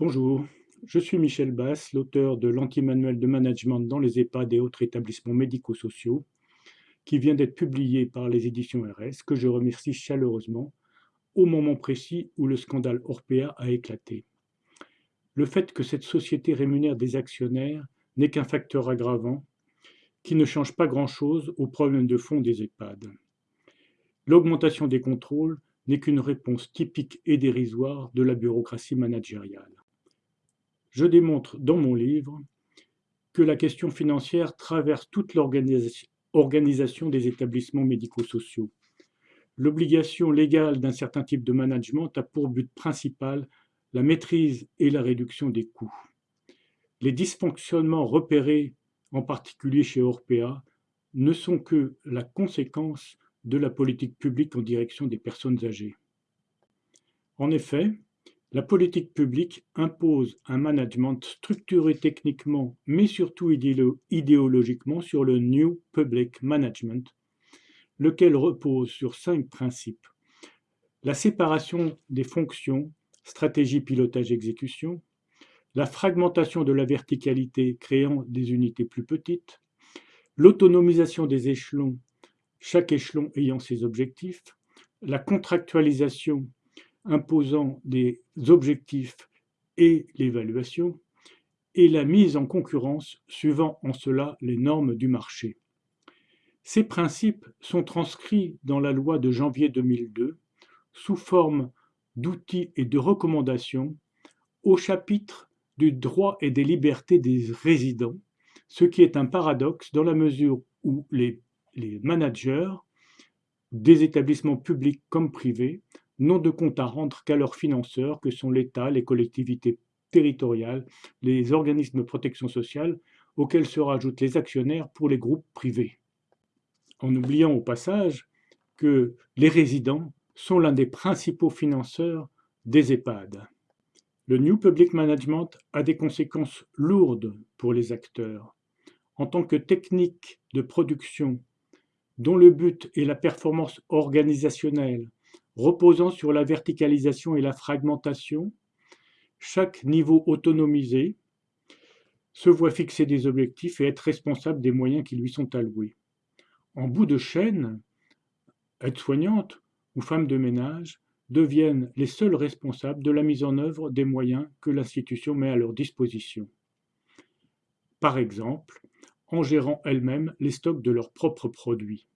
Bonjour, je suis Michel Bass, l'auteur de l'anti-manuel de management dans les EHPAD et autres établissements médico-sociaux, qui vient d'être publié par les éditions RS, que je remercie chaleureusement, au moment précis où le scandale Orpea a éclaté. Le fait que cette société rémunère des actionnaires n'est qu'un facteur aggravant qui ne change pas grand-chose aux problèmes de fond des EHPAD. L'augmentation des contrôles n'est qu'une réponse typique et dérisoire de la bureaucratie managériale. Je démontre dans mon livre que la question financière traverse toute l'organisation des établissements médico-sociaux. L'obligation légale d'un certain type de management a pour but principal la maîtrise et la réduction des coûts. Les dysfonctionnements repérés, en particulier chez Orpea, ne sont que la conséquence de la politique publique en direction des personnes âgées. En effet, la politique publique impose un management structuré techniquement, mais surtout idéologiquement sur le New Public Management, lequel repose sur cinq principes. La séparation des fonctions, stratégie, pilotage, exécution, la fragmentation de la verticalité créant des unités plus petites, l'autonomisation des échelons chaque échelon ayant ses objectifs, la contractualisation imposant des objectifs et l'évaluation, et la mise en concurrence suivant en cela les normes du marché. Ces principes sont transcrits dans la loi de janvier 2002 sous forme d'outils et de recommandations au chapitre du droit et des libertés des résidents, ce qui est un paradoxe dans la mesure où les managers des établissements publics comme privés n'ont de compte à rendre qu'à leurs financeurs que sont l'État, les collectivités territoriales, les organismes de protection sociale, auxquels se rajoutent les actionnaires pour les groupes privés. En oubliant au passage que les résidents sont l'un des principaux financeurs des EHPAD. Le New Public Management a des conséquences lourdes pour les acteurs. En tant que technique de production dont le but est la performance organisationnelle, reposant sur la verticalisation et la fragmentation, chaque niveau autonomisé se voit fixer des objectifs et être responsable des moyens qui lui sont alloués. En bout de chaîne, aides-soignantes ou femmes de ménage deviennent les seuls responsables de la mise en œuvre des moyens que l'institution met à leur disposition. Par exemple, en gérant elles-mêmes les stocks de leurs propres produits.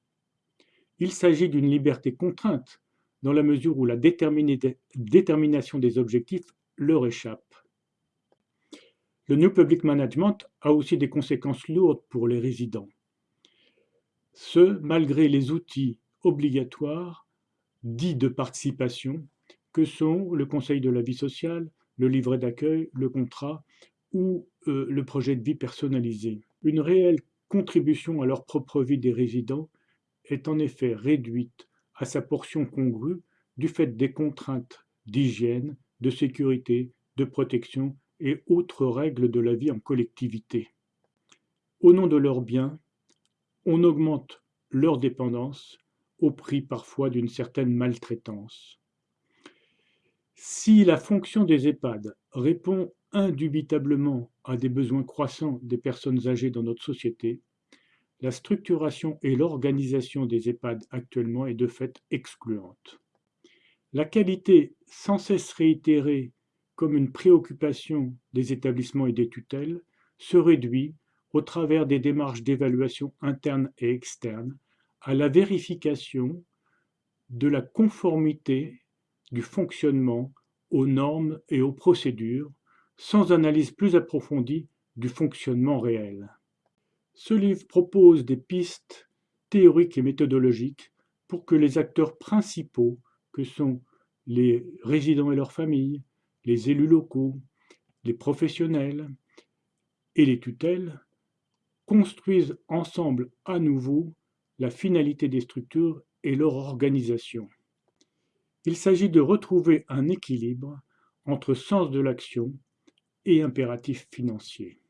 Il s'agit d'une liberté contrainte, dans la mesure où la détermination des objectifs leur échappe. Le New Public Management a aussi des conséquences lourdes pour les résidents. Ce, malgré les outils obligatoires dits de participation que sont le conseil de la vie sociale, le livret d'accueil, le contrat ou euh, le projet de vie personnalisé. Une réelle contribution à leur propre vie des résidents est en effet réduite à sa portion congrue du fait des contraintes d'hygiène, de sécurité, de protection et autres règles de la vie en collectivité. Au nom de leurs biens, on augmente leur dépendance au prix parfois d'une certaine maltraitance. Si la fonction des EHPAD répond indubitablement à des besoins croissants des personnes âgées dans notre société, la structuration et l'organisation des EHPAD actuellement est de fait excluante. La qualité sans cesse réitérée comme une préoccupation des établissements et des tutelles se réduit, au travers des démarches d'évaluation interne et externe, à la vérification de la conformité du fonctionnement aux normes et aux procédures, sans analyse plus approfondie du fonctionnement réel. Ce livre propose des pistes théoriques et méthodologiques pour que les acteurs principaux, que sont les résidents et leurs familles, les élus locaux, les professionnels et les tutelles, construisent ensemble à nouveau la finalité des structures et leur organisation. Il s'agit de retrouver un équilibre entre sens de l'action et impératif financier.